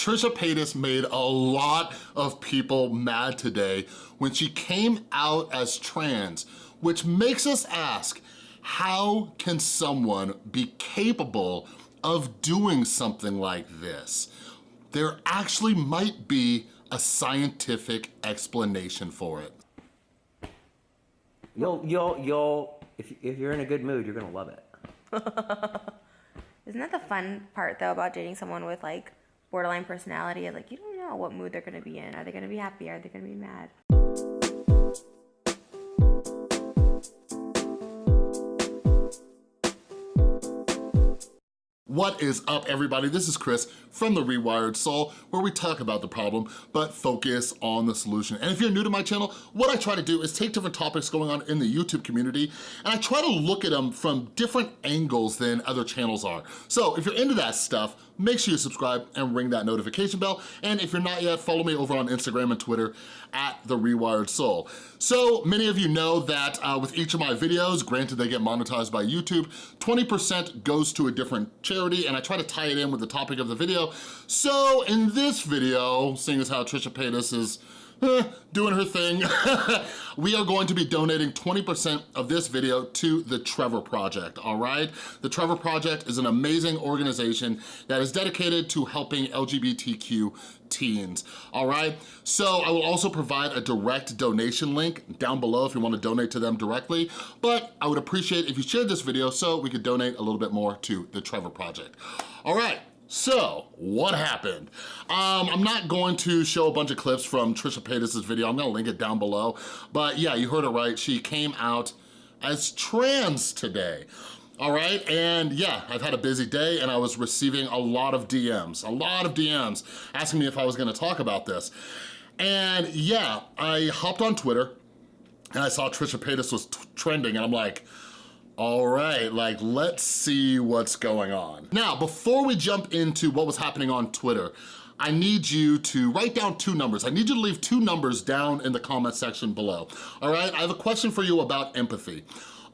Trisha Paytas made a lot of people mad today when she came out as trans, which makes us ask, how can someone be capable of doing something like this? There actually might be a scientific explanation for it. You'll, you'll, you'll, if, if you're in a good mood, you're gonna love it. Isn't that the fun part though about dating someone with like borderline personality? Like you don't know what mood they're gonna be in. Are they gonna be happy? Are they gonna be mad? What is up everybody? This is Chris from The Rewired Soul where we talk about the problem but focus on the solution. And if you're new to my channel, what I try to do is take different topics going on in the YouTube community and I try to look at them from different angles than other channels are. So if you're into that stuff, make sure you subscribe and ring that notification bell. And if you're not yet, follow me over on Instagram and Twitter at The Rewired Soul. So many of you know that uh, with each of my videos, granted they get monetized by YouTube, 20% goes to a different charity and I try to tie it in with the topic of the video. So in this video, seeing as how Trisha Paytas is doing her thing. we are going to be donating 20% of this video to the Trevor Project, all right? The Trevor Project is an amazing organization that is dedicated to helping LGBTQ teens, all right? So I will also provide a direct donation link down below if you wanna donate to them directly, but I would appreciate if you shared this video so we could donate a little bit more to the Trevor Project. All right, so, what happened? Um, I'm not going to show a bunch of clips from Trisha Paytas' video. I'm gonna link it down below. But yeah, you heard it right. She came out as trans today. All right, and yeah, I've had a busy day and I was receiving a lot of DMs, a lot of DMs asking me if I was gonna talk about this. And yeah, I hopped on Twitter and I saw Trisha Paytas was trending and I'm like, all right, like let's see what's going on. Now, before we jump into what was happening on Twitter, I need you to write down two numbers. I need you to leave two numbers down in the comment section below. All right, I have a question for you about empathy.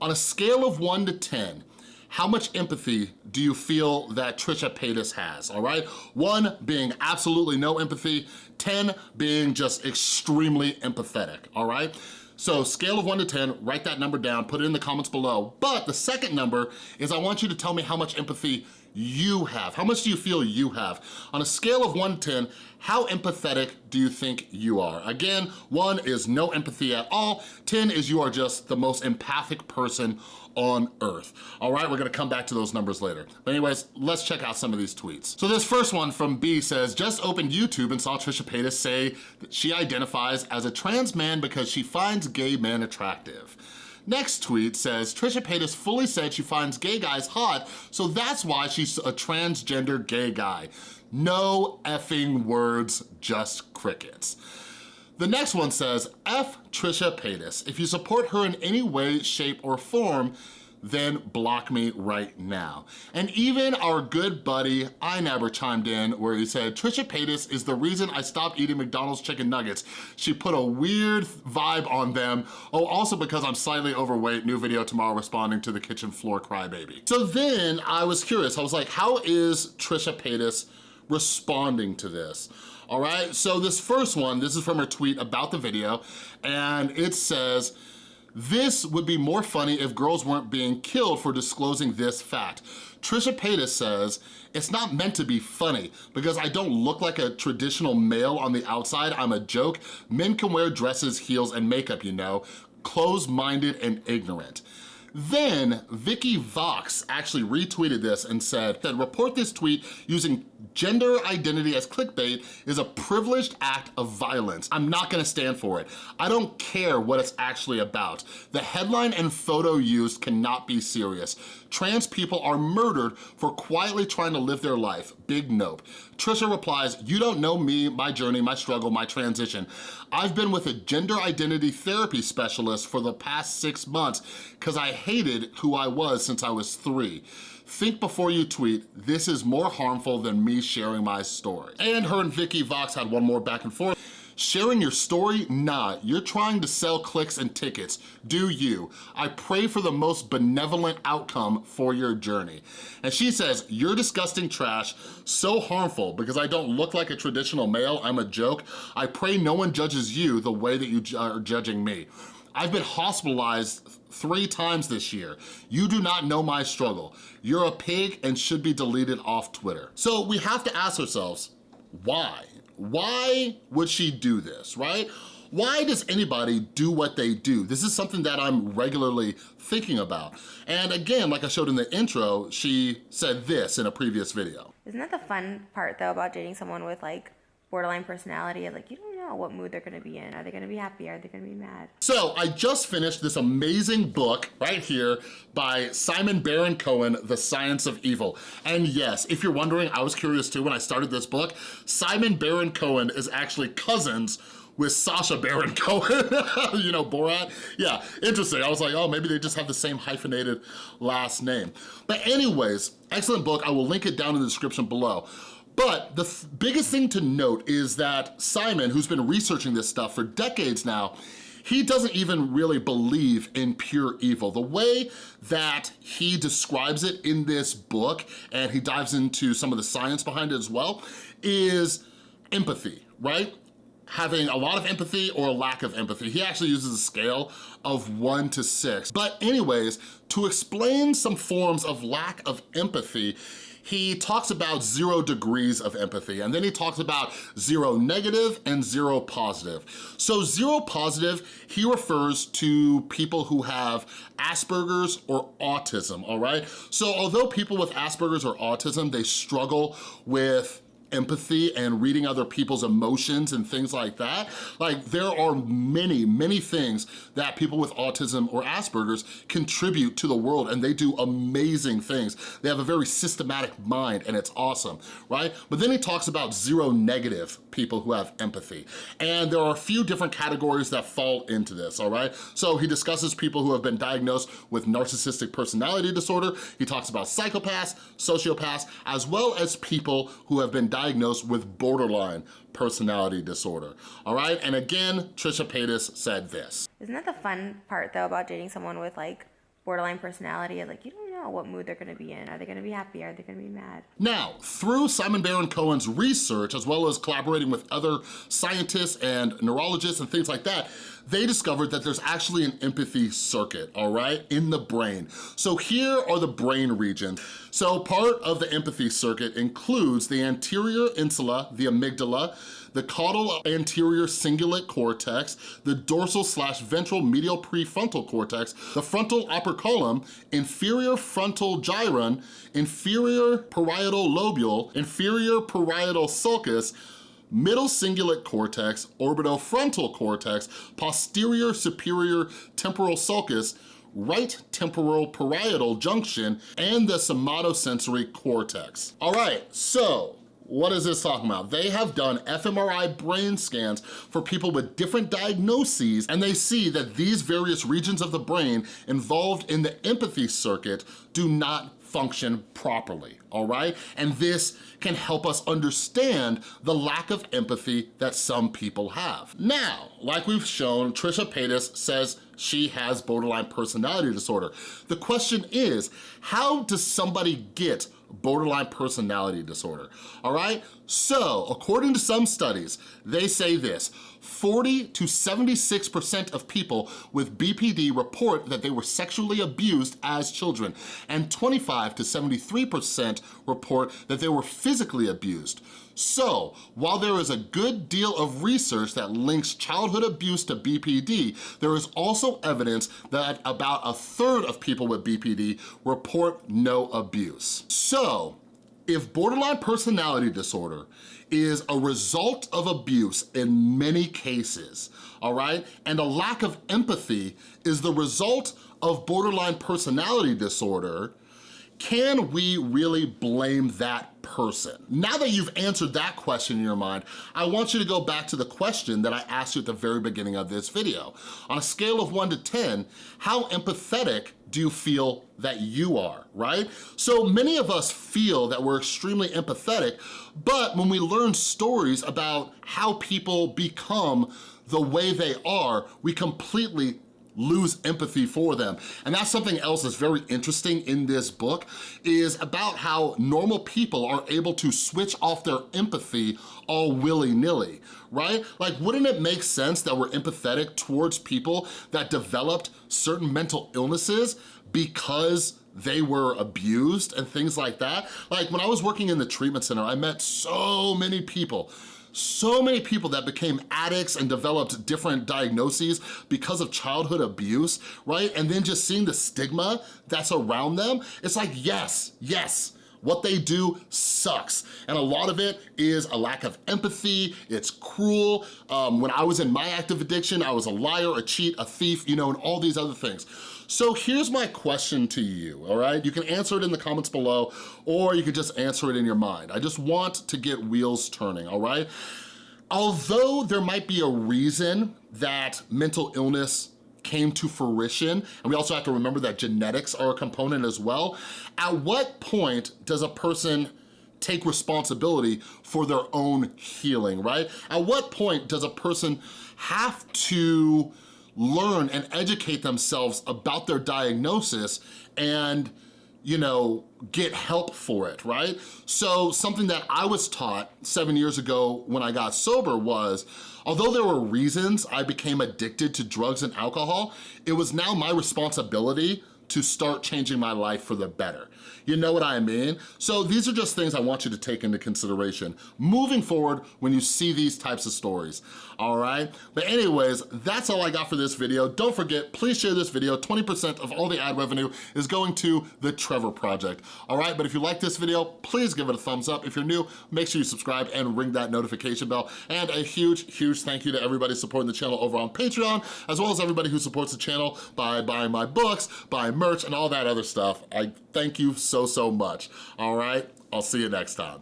On a scale of one to 10, how much empathy do you feel that Trisha Paytas has, all right? One being absolutely no empathy, 10 being just extremely empathetic, all right? So scale of one to 10, write that number down, put it in the comments below. But the second number is I want you to tell me how much empathy you have. How much do you feel you have? On a scale of one to 10, how empathetic do you think you are? Again, one is no empathy at all. 10 is you are just the most empathic person on earth. All right, we're gonna come back to those numbers later. But anyways, let's check out some of these tweets. So this first one from B says, just opened YouTube and saw Trisha Paytas say that she identifies as a trans man because she finds gay men attractive. Next tweet says, Trisha Paytas fully said she finds gay guys hot, so that's why she's a transgender gay guy. No effing words, just crickets. The next one says, F Trisha Paytas. If you support her in any way, shape, or form, then block me right now. And even our good buddy I never chimed in where he said, Trisha Paytas is the reason I stopped eating McDonald's chicken nuggets. She put a weird vibe on them. Oh, also because I'm slightly overweight, new video tomorrow responding to the kitchen floor crybaby. So then I was curious, I was like, how is Trisha Paytas responding to this? all right? So this first one, this is from her tweet about the video, and it says, this would be more funny if girls weren't being killed for disclosing this fact. Trisha Paytas says, it's not meant to be funny because I don't look like a traditional male on the outside. I'm a joke. Men can wear dresses, heels, and makeup, you know. Closed-minded and ignorant. Then Vicky Vox actually retweeted this and said that report this tweet using gender identity as clickbait is a privileged act of violence. I'm not gonna stand for it. I don't care what it's actually about. The headline and photo used cannot be serious. Trans people are murdered for quietly trying to live their life. Big nope. Trisha replies, you don't know me, my journey, my struggle, my transition. I've been with a gender identity therapy specialist for the past six months because I hated who I was since I was three. Think before you tweet, this is more harmful than me sharing my story. And her and Vicky Vox had one more back and forth. Sharing your story? Nah, you're trying to sell clicks and tickets. Do you. I pray for the most benevolent outcome for your journey. And she says, you're disgusting trash, so harmful because I don't look like a traditional male, I'm a joke. I pray no one judges you the way that you are judging me. I've been hospitalized three times this year. You do not know my struggle. You're a pig and should be deleted off Twitter. So we have to ask ourselves, why? Why would she do this, right? Why does anybody do what they do? This is something that I'm regularly thinking about. And again, like I showed in the intro, she said this in a previous video. Isn't that the fun part though about dating someone with like borderline personality? Like you don't know what mood they're gonna be in. Are they gonna be happy? Are they gonna be mad? So I just finished this amazing book right here by Simon Baron Cohen, The Science of Evil. And yes, if you're wondering, I was curious too when I started this book, Simon Baron Cohen is actually cousins with Sacha Baron Cohen, you know, Borat. Yeah, interesting. I was like, oh, maybe they just have the same hyphenated last name. But anyways, excellent book. I will link it down in the description below. But the th biggest thing to note is that Simon, who's been researching this stuff for decades now, he doesn't even really believe in pure evil. The way that he describes it in this book, and he dives into some of the science behind it as well, is empathy, right? having a lot of empathy or a lack of empathy. He actually uses a scale of one to six. But anyways, to explain some forms of lack of empathy, he talks about zero degrees of empathy, and then he talks about zero negative and zero positive. So zero positive, he refers to people who have Asperger's or autism, all right? So although people with Asperger's or autism, they struggle with empathy and reading other people's emotions and things like that. Like there are many, many things that people with autism or Asperger's contribute to the world and they do amazing things. They have a very systematic mind and it's awesome, right? But then he talks about zero negative people who have empathy. And there are a few different categories that fall into this, all right? So he discusses people who have been diagnosed with narcissistic personality disorder. He talks about psychopaths, sociopaths, as well as people who have been diagnosed with borderline personality disorder, all right? And again, Trisha Paytas said this. Isn't that the fun part though about dating someone with like borderline personality? Like you don't know what mood they're gonna be in. Are they gonna be happy? Are they gonna be mad? Now, through Simon Baron Cohen's research, as well as collaborating with other scientists and neurologists and things like that, they discovered that there's actually an empathy circuit, all right, in the brain. So here are the brain regions. So part of the empathy circuit includes the anterior insula, the amygdala, the caudal anterior cingulate cortex, the dorsal slash ventral medial prefrontal cortex, the frontal operculum, inferior frontal gyrus, inferior parietal lobule, inferior parietal sulcus, middle cingulate cortex, orbitofrontal cortex, posterior superior temporal sulcus, right temporal parietal junction, and the somatosensory cortex. All right, so what is this talking about? They have done fMRI brain scans for people with different diagnoses and they see that these various regions of the brain involved in the empathy circuit do not function properly, all right? And this can help us understand the lack of empathy that some people have. Now, like we've shown, Trisha Paytas says she has borderline personality disorder. The question is, how does somebody get borderline personality disorder, all right? So, according to some studies, they say this, 40 to 76% of people with BPD report that they were sexually abused as children, and 25 to 73% report that they were physically abused. So, while there is a good deal of research that links childhood abuse to BPD, there is also evidence that about a third of people with BPD report no abuse. So, if borderline personality disorder is a result of abuse in many cases, all right? And a lack of empathy is the result of borderline personality disorder, can we really blame that person? Now that you've answered that question in your mind, I want you to go back to the question that I asked you at the very beginning of this video. On a scale of one to 10, how empathetic do you feel that you are, right? So many of us feel that we're extremely empathetic, but when we learn stories about how people become the way they are, we completely lose empathy for them. And that's something else that's very interesting in this book is about how normal people are able to switch off their empathy all willy-nilly, right? Like, wouldn't it make sense that we're empathetic towards people that developed certain mental illnesses because they were abused and things like that? Like, when I was working in the treatment center, I met so many people so many people that became addicts and developed different diagnoses because of childhood abuse, right? And then just seeing the stigma that's around them, it's like, yes, yes, what they do sucks. And a lot of it is a lack of empathy, it's cruel. Um, when I was in my active addiction, I was a liar, a cheat, a thief, you know, and all these other things. So here's my question to you, all right? You can answer it in the comments below, or you can just answer it in your mind. I just want to get wheels turning, all right? Although there might be a reason that mental illness came to fruition, and we also have to remember that genetics are a component as well, at what point does a person take responsibility for their own healing, right? At what point does a person have to learn and educate themselves about their diagnosis and you know, get help for it, right? So something that I was taught seven years ago when I got sober was, although there were reasons I became addicted to drugs and alcohol, it was now my responsibility to start changing my life for the better. You know what I mean? So these are just things I want you to take into consideration moving forward when you see these types of stories, all right? But anyways, that's all I got for this video. Don't forget, please share this video. 20% of all the ad revenue is going to the Trevor Project, all right? But if you like this video, please give it a thumbs up. If you're new, make sure you subscribe and ring that notification bell. And a huge, huge thank you to everybody supporting the channel over on Patreon, as well as everybody who supports the channel by buying my books, buying merch, and all that other stuff. I thank you so, so much. All right, I'll see you next time.